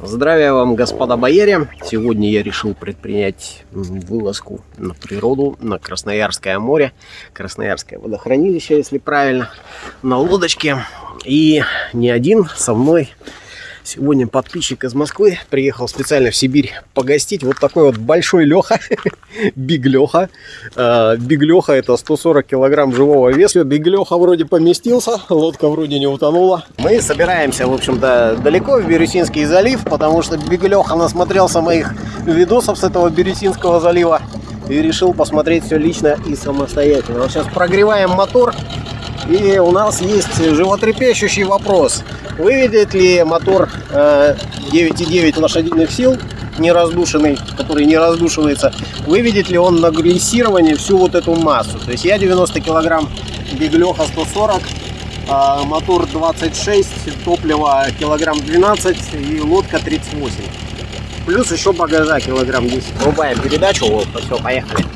Здравия вам, господа бояре! Сегодня я решил предпринять вылазку на природу, на Красноярское море, Красноярское водохранилище, если правильно, на лодочке. И не один со мной Сегодня подписчик из Москвы приехал специально в Сибирь погостить. Вот такой вот большой Леха, Big Леха. А, Big Леха это 140 килограмм живого веса. Big Леха вроде поместился, лодка вроде не утонула. Мы собираемся, в общем-то, далеко в Бирюсинский залив, потому что Big Леха насмотрелся моих видосов с этого Бирюсинского залива и решил посмотреть все лично и самостоятельно. Вот сейчас прогреваем мотор. И у нас есть животрепещущий вопрос. Выведет ли мотор 9,9 э, лошадиных сил, не раздушенный, который не раздушивается, выведет ли он на грессирование всю вот эту массу? То есть я 90 килограмм, Беглеха 140, а мотор 26, топливо килограмм 12 и лодка 38. Плюс еще багажа килограмм 10. Врубаем передачу, вот, все, поехали.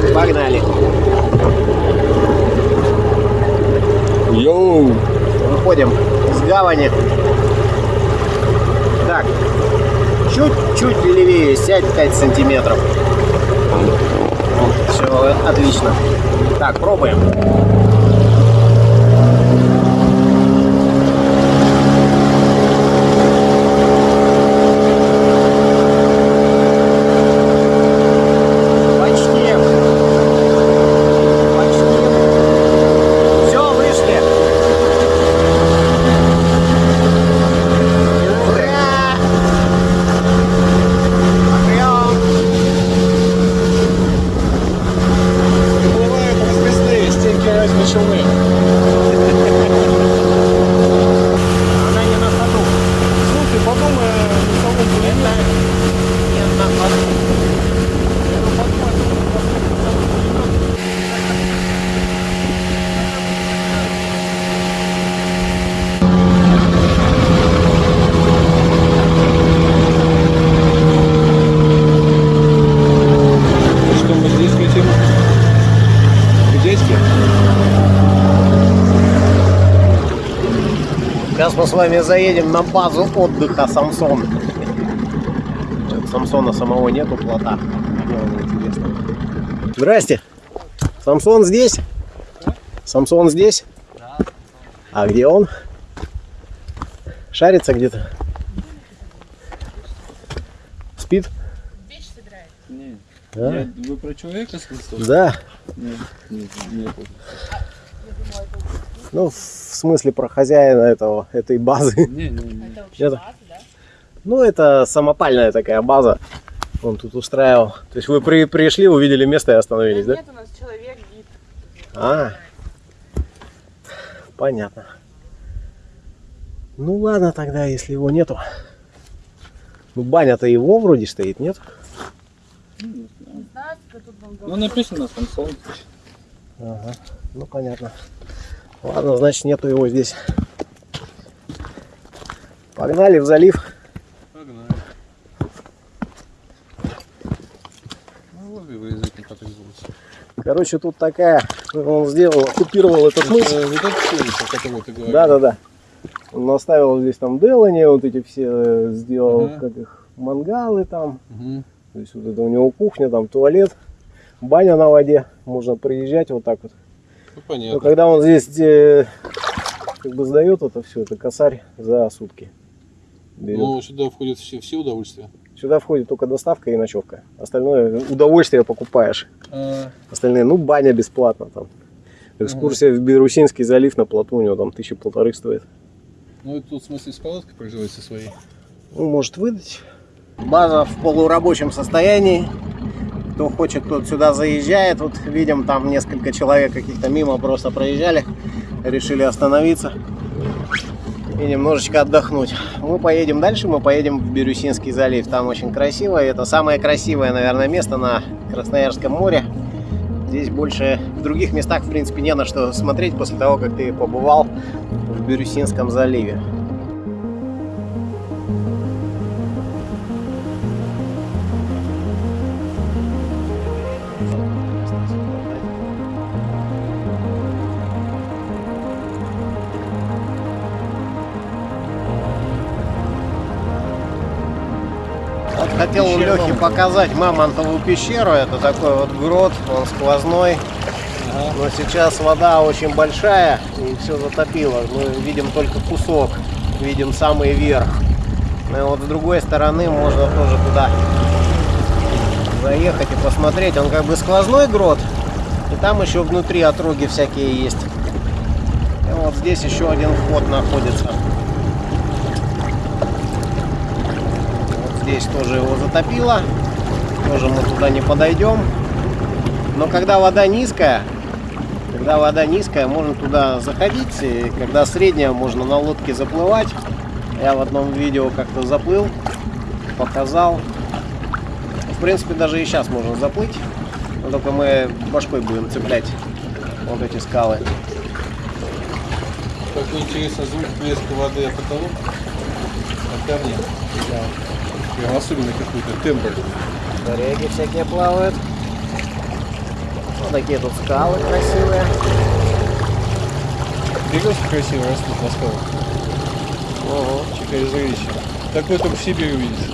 Так, погнали. Йоу! Выходим с гавани. Так, чуть-чуть левее, сядь 5 сантиметров. Все, отлично. Так, пробуем. 兄妹 Сейчас мы с вами заедем на базу отдыха Самсон. Самсона самого нету плота. Здрасте. Самсон здесь? Самсон здесь? А где он? Шарится где-то? Спит? Нет. А? Вы про человека сказали? Да. Нет, нет, нет. Ну, в смысле про хозяина этого, этой базы. Не, не, не. Это вообще Это- база, да? Ну, это самопальная такая база. Он тут устраивал. То есть вы при, пришли, увидели место и остановились, да? Нет, у нас человек гид. А, понятно. Ну ладно тогда, если его нету. Ну баня-то его вроде стоит, нет? Не знаю, тут Ну написано Самсон. Ага, ну понятно. Ладно, значит нету его здесь. Погнали в залив. Погнали. Ну вы. Короче, тут такая, он сделал, оккупировал этот мыс. Вот это все, про кого ты. Да, да, да. Он наставил здесь там Делани, вот эти все э, сделал, Ага. как их, мангалы там. Угу. То есть вот это у него кухня, там туалет, баня на воде. Можно приезжать вот так вот. Ну Но понятно. когда он здесь э, как бы сдает это все, это косарь за сутки. берет. Ну сюда входят все, все удовольствия. Сюда входит только доставка и ночевка. Остальное удовольствие покупаешь. А, Остальные, ну, баня бесплатно там. Экскурсия в Бирусинский залив на плоту у него там тысячи полторы стоит. ну это тут в смысле с палаткой производится своей. Ну, может выдать. База в полурабочем состоянии. Кто хочет, тот сюда заезжает. Вот видим, там несколько человек каких-то мимо просто проезжали. Решили остановиться и немножечко отдохнуть. Мы поедем дальше, мы поедем в Бирюсинский залив. Там очень красиво. Это самое красивое, наверное, место на Красноярском море. Здесь больше в других местах, в принципе, не на что смотреть после того, как ты побывал в Бирюсинском заливе. Лехе показать Мамонтову пещеру. Это такой вот грот, он сквозной. Но сейчас вода очень большая и все затопило. Мы видим только кусок, видим самый верх. Ну и вот с другой стороны можно тоже туда заехать и посмотреть. Он как бы сквозной грот. И там еще внутри отроги всякие есть. И вот здесь еще один вход находится. Здесь тоже его затопило. Тоже мы туда не подойдем. Но когда вода низкая, когда вода низкая, можно туда заходить. И когда средняя, можно на лодке заплывать. Я в одном видео как-то заплыл, показал. В принципе, даже и сейчас можно заплыть. Но только мы башкой будем цеплять вот эти скалы. Такой интересный звук плеска воды о потолок. А камни. Прям особенно какой-то тембр. Коряги всякие плавают. Вот такие тут скалы красивые. Березки красиво растут на скалах. Ого. Чикай зрелище. Такое только в Сибири увидишь.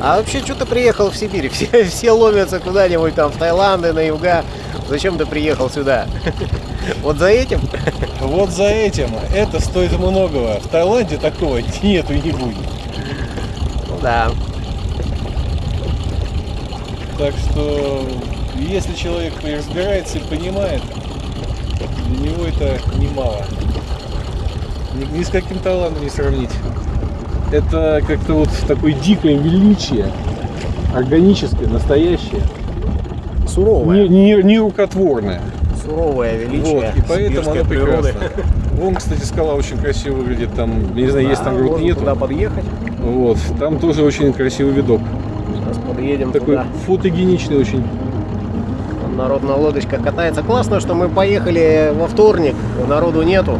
А вообще, что ты приехал в Сибирь? Все, все ломятся куда-нибудь там в Таиланды, на юга. Зачем ты приехал сюда? Вот за этим? Вот за этим. Это стоит многого. В Таиланде такого нету и не будет. Ну да. Так что, если человек разбирается и понимает, для него это немало. Ни, ни с каким Таиландом не сравнить. Это как-то вот такое дикое величие, органическое, настоящее, Суровое. не, не, не рукотворное. Суровое величие Вот, и поэтому оно природы. прекрасно. Вон, кстати, скала очень красиво выглядит. Там, не знаю, есть там Да, груд нету. туда подъехать. Вот, там тоже очень красивый видок. Подъедем Такой туда. фотогеничный очень. Народ на лодочках катается. Классно, что мы поехали во вторник, народу нету.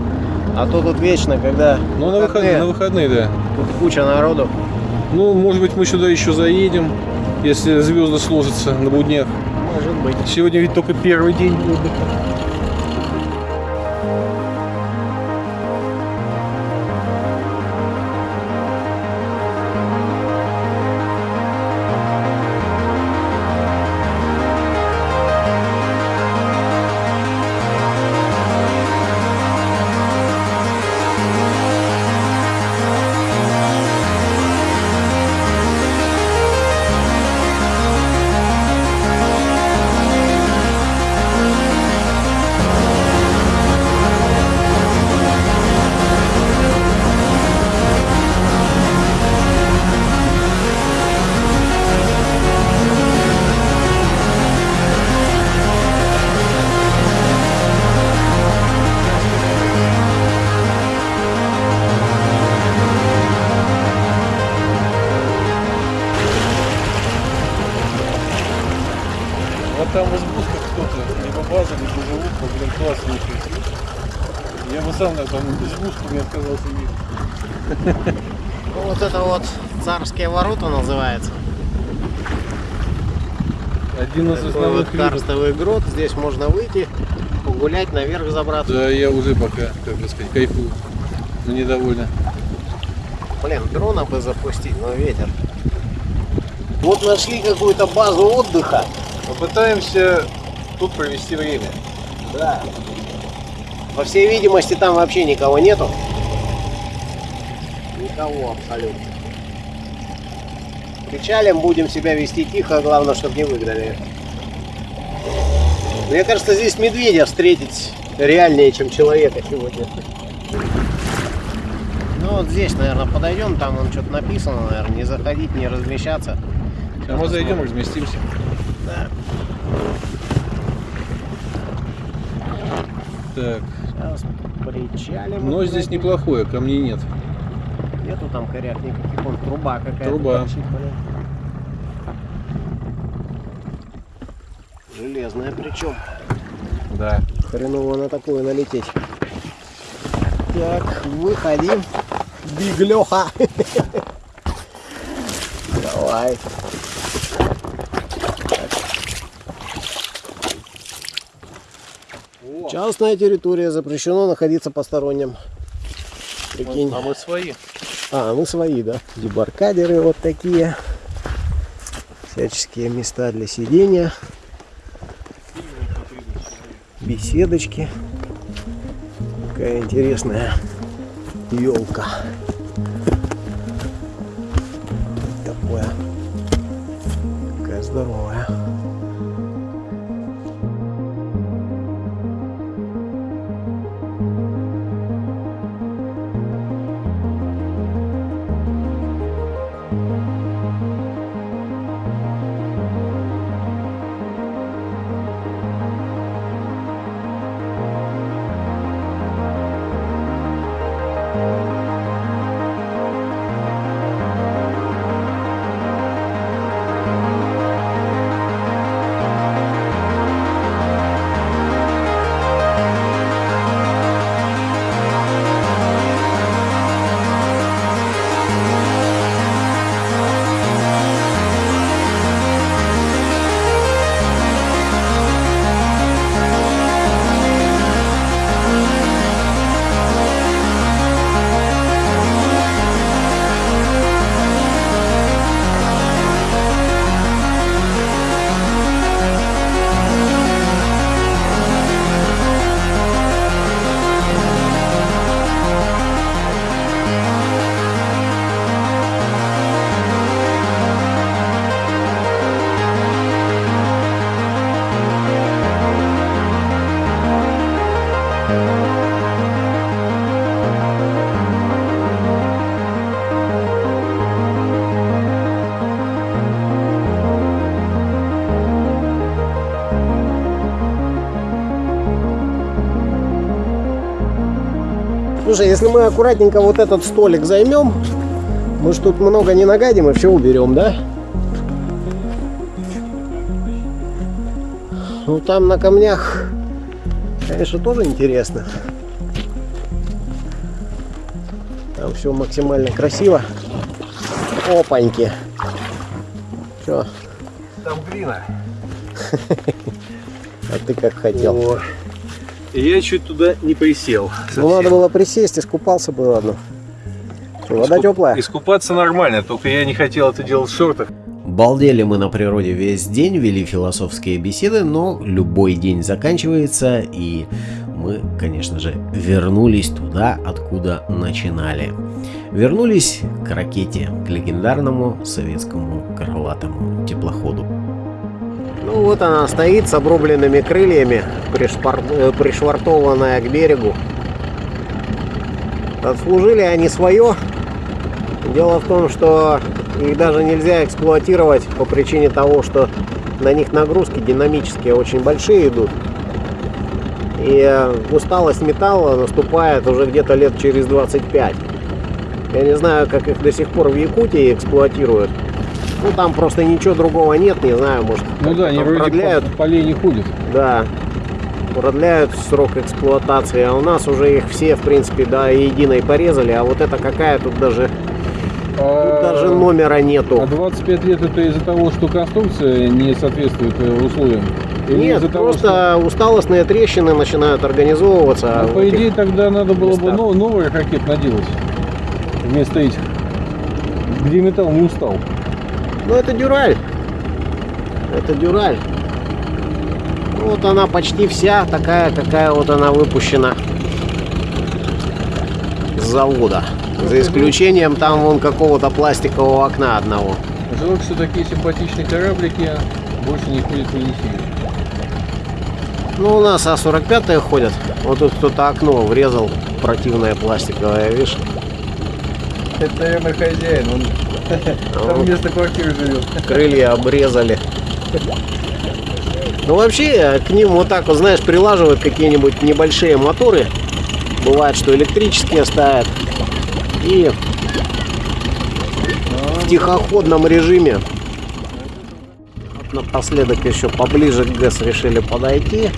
А то тут вечно, когда Ну, на выходные, на выходные, да. тут куча народу. Ну, может быть, мы сюда еще заедем, если звезды сложатся на буднях. Может быть. Сегодня ведь только первый день отдыха. Очень. Я бы сам на там избушку не отказался иметь. Ну, вот это вот царские ворота называется. Один из Такой вот основных видов. карстовый грот. Здесь можно выйти, погулять, наверх забраться. Да, я уже пока, как бы сказать, кайфую. Но недовольна. Блин, дрона бы запустить, но ветер. Вот нашли какую-то базу отдыха. Попытаемся тут провести время. Да. По всей видимости, там вообще никого нету. Никого абсолютно. Причалим, будем себя вести тихо, главное, чтобы не выгнали. Мне кажется, здесь медведя встретить реальнее, чем человека сегодня. Ну вот здесь, наверное, подойдем, там он что-то написано, наверное, не заходить, не размещаться. А мы зайдем, разместимся. Да. Так, Сейчас причалим. но здесь неплохое, камней нет. Нету там коряк никаких, вон труба какая-то. Труба. торчит. Железная причем. Да. Хреново на такую налететь. Так, выходим. Биглеха. Давай. Частная территория, запрещено находиться посторонним. Прикинь. А мы свои. А, мы свои, да. Дебаркадеры вот такие. Всяческие места для сидения. Беседочки. Какая интересная елка. Такое. Какая здоровая. Если мы аккуратненько вот этот столик займем, мы ж тут много не нагадим и все уберем, да? Ну там на камнях, конечно, тоже интересно. Там все максимально красиво. Опаньки. Че, Там глина. а ты как хотел? О. И я чуть туда не присел. Ну надо было присесть, искупался бы, ладно. Вода теплая? Искупаться нормально, только я не хотел это делать в шортах. Балдели мы на природе весь день, вели философские беседы, но любой день заканчивается, и мы, конечно же, вернулись туда, откуда начинали. Вернулись к ракете, к легендарному советскому крылатому теплоходу. Ну вот она стоит с обрубленными крыльями, пришпар- э, пришвартованная к берегу. Отслужили они свое. Дело в том, что их даже нельзя эксплуатировать по причине того, что на них нагрузки динамические очень большие идут. И э, усталость металла наступает уже где-то лет через 25. Я не знаю, как их до сих пор в Якутии эксплуатируют. Ну, там просто ничего другого нет, не знаю, может, Ну да, они вроде продляют. по полей не ходят. Да, продляют срок эксплуатации, а у нас уже их все, в принципе, до единой порезали, а вот это какая тут даже, тут А, даже номера нету. а 25 лет это из-за того, что конструкция не соответствует э, условиям? Или Нет, того, просто усталостные трещины начинают организовываться. что- А, в по идее тогда надо было бы местах. нов- новый ракет наделать вместо этих, где металл не устал. Ну, это дюраль. Это дюраль. Вот она почти вся такая, какая вот она выпущена с завода. За исключением там вон какого-то пластикового окна одного. Жалко, что такие симпатичные кораблики больше не ходят в Енисею. Ну, у нас А-45 ходят. Вот тут кто-то окно врезал противное пластиковое, видишь? Это, наверное, хозяин, он там вместо квартиры живет. крылья обрезали. Ну вообще к ним вот так вот, знаешь, прилаживают какие-нибудь небольшие моторы. Бывает, что электрические ставят. И в тихоходном режиме. Вот Напоследок еще поближе к ГЭС решили подойти.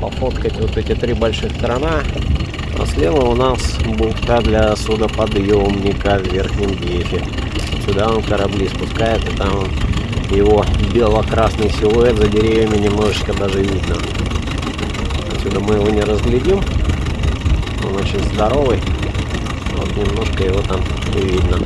Пофоткать вот эти три больших крана. А слева у нас бухта для судоподъемника в верхнем гефе. Сюда он корабли спускает, и там его бело-красный силуэт за деревьями немножечко даже видно. Отсюда мы его не разглядим. Он очень здоровый. Вот немножко его там видно.